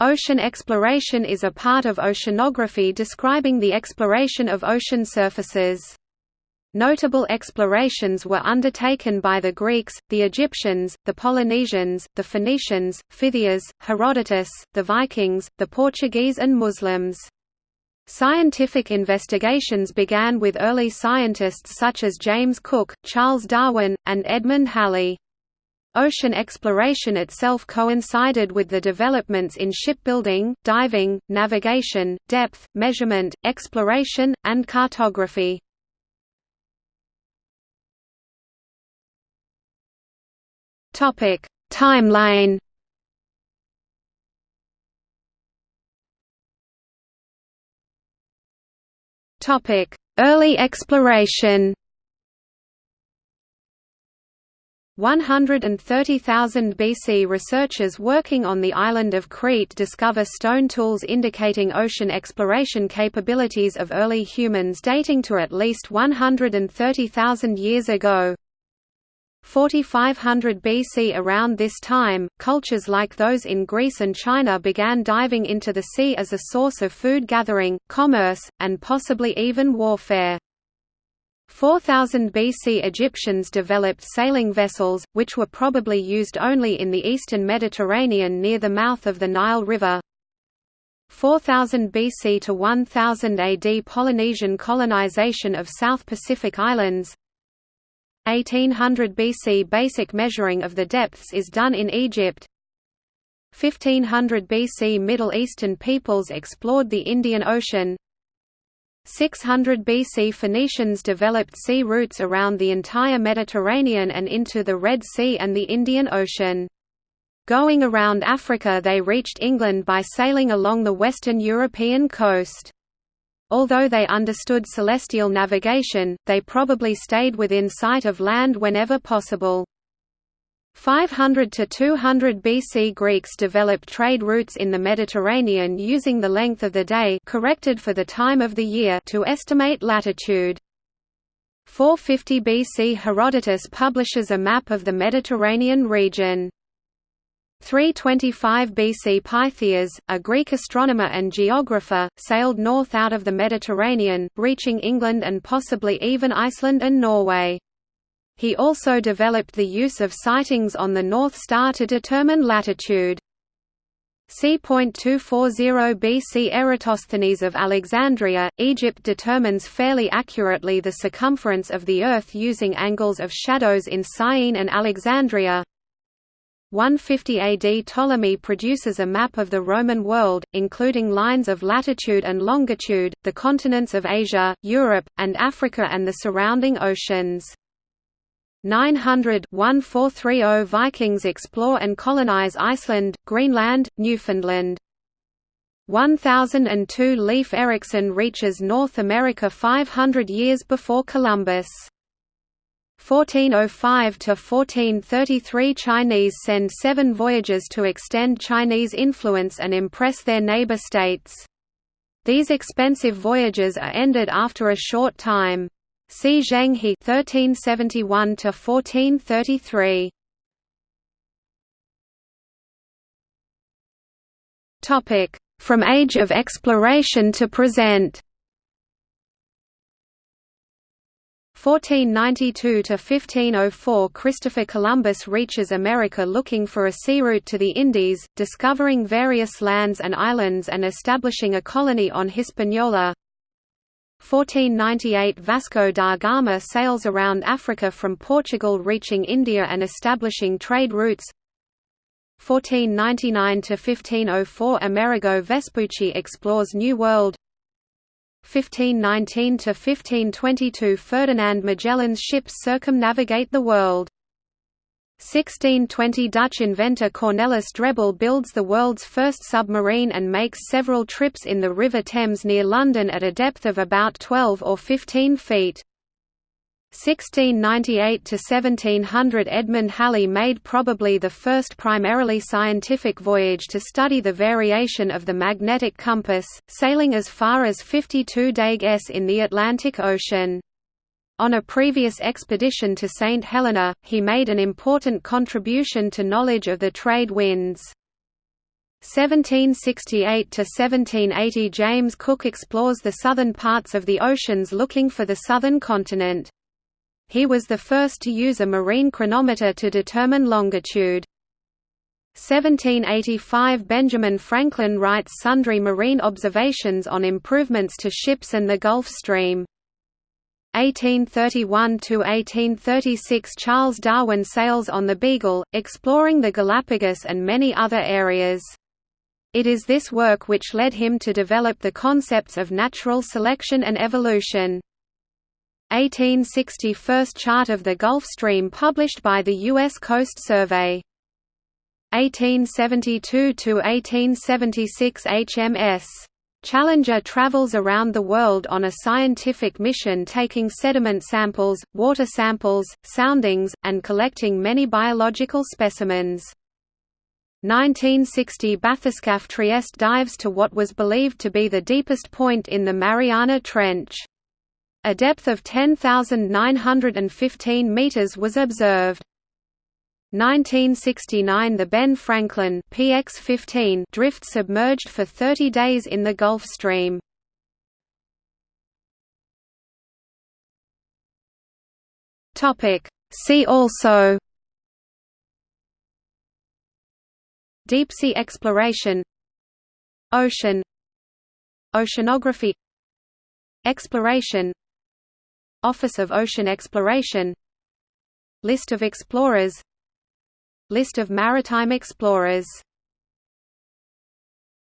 Ocean exploration is a part of oceanography describing the exploration of ocean surfaces. Notable explorations were undertaken by the Greeks, the Egyptians, the Polynesians, the Phoenicians, Pytheas, Herodotus, the Vikings, the Portuguese and Muslims. Scientific investigations began with early scientists such as James Cook, Charles Darwin, and Edmund Halley. Ocean exploration itself coincided with the developments in shipbuilding, diving, navigation, depth, measurement, exploration, and cartography. Timeline Early exploration 130,000 BC researchers working on the island of Crete discover stone tools indicating ocean exploration capabilities of early humans dating to at least 130,000 years ago. 4500 BC Around this time, cultures like those in Greece and China began diving into the sea as a source of food gathering, commerce, and possibly even warfare. 4000 BC Egyptians developed sailing vessels, which were probably used only in the eastern Mediterranean near the mouth of the Nile River. 4000 BC to 1000 AD Polynesian colonization of South Pacific Islands. 1800 BC Basic measuring of the depths is done in Egypt. 1500 BC Middle Eastern peoples explored the Indian Ocean 600 BC Phoenicians developed sea routes around the entire Mediterranean and into the Red Sea and the Indian Ocean. Going around Africa they reached England by sailing along the western European coast. Although they understood celestial navigation, they probably stayed within sight of land whenever possible. 500 to 200 BC Greeks developed trade routes in the Mediterranean using the length of the day corrected for the time of the year to estimate latitude. 450 BC Herodotus publishes a map of the Mediterranean region. 325 BC Pytheas, a Greek astronomer and geographer, sailed north out of the Mediterranean, reaching England and possibly even Iceland and Norway. He also developed the use of sightings on the North Star to determine latitude. C.240 BC Eratosthenes of Alexandria, Egypt determines fairly accurately the circumference of the Earth using angles of shadows in Syene and Alexandria. 150 AD Ptolemy produces a map of the Roman world, including lines of latitude and longitude, the continents of Asia, Europe, and Africa and the surrounding oceans. 900 1430 Vikings explore and colonize Iceland, Greenland, Newfoundland. 1002 Leif Erikson reaches North America 500 years before Columbus. 1405 to 1433 Chinese send seven voyages to extend Chinese influence and impress their neighbor states. These expensive voyages are ended after a short time. See Zheng He 1371 to 1433. Topic: From Age of Exploration to present. 1492 to 1504 Christopher Columbus reaches America looking for a sea route to the Indies, discovering various lands and islands and establishing a colony on Hispaniola. 1498 Vasco da Gama sails around Africa from Portugal reaching India and establishing trade routes. 1499–1504 Amerigo Vespucci explores New World. 1519–1522 Ferdinand Magellan's ships circumnavigate the world 1620 Dutch inventor Cornelis Drebbel builds the world's first submarine and makes several trips in the River Thames near London at a depth of about 12 or 15 feet. 1698 to 1700 Edmund Halley made probably the first primarily scientific voyage to study the variation of the magnetic compass, sailing as far as 52 Dagues in the Atlantic Ocean. On a previous expedition to St. Helena, he made an important contribution to knowledge of the trade winds. 1768–1780 James Cook explores the southern parts of the oceans looking for the southern continent. He was the first to use a marine chronometer to determine longitude. 1785 Benjamin Franklin writes sundry marine observations on improvements to ships and the Gulf Stream. 1831–1836 Charles Darwin sails on the Beagle, exploring the Galapagos and many other areas. It is this work which led him to develop the concepts of natural selection and evolution. 1860 – First chart of the Gulf Stream published by the U.S. Coast Survey. 1872–1876 HMS. Challenger travels around the world on a scientific mission taking sediment samples, water samples, soundings, and collecting many biological specimens. 1960 Bathyscaphe Trieste dives to what was believed to be the deepest point in the Mariana Trench. A depth of 10,915 meters was observed. 1969 The Ben Franklin PX-15 drift submerged for 30 days in the Gulf Stream. See also Deep-sea exploration Ocean Oceanography Exploration Office of Ocean Exploration List of explorers List of maritime explorers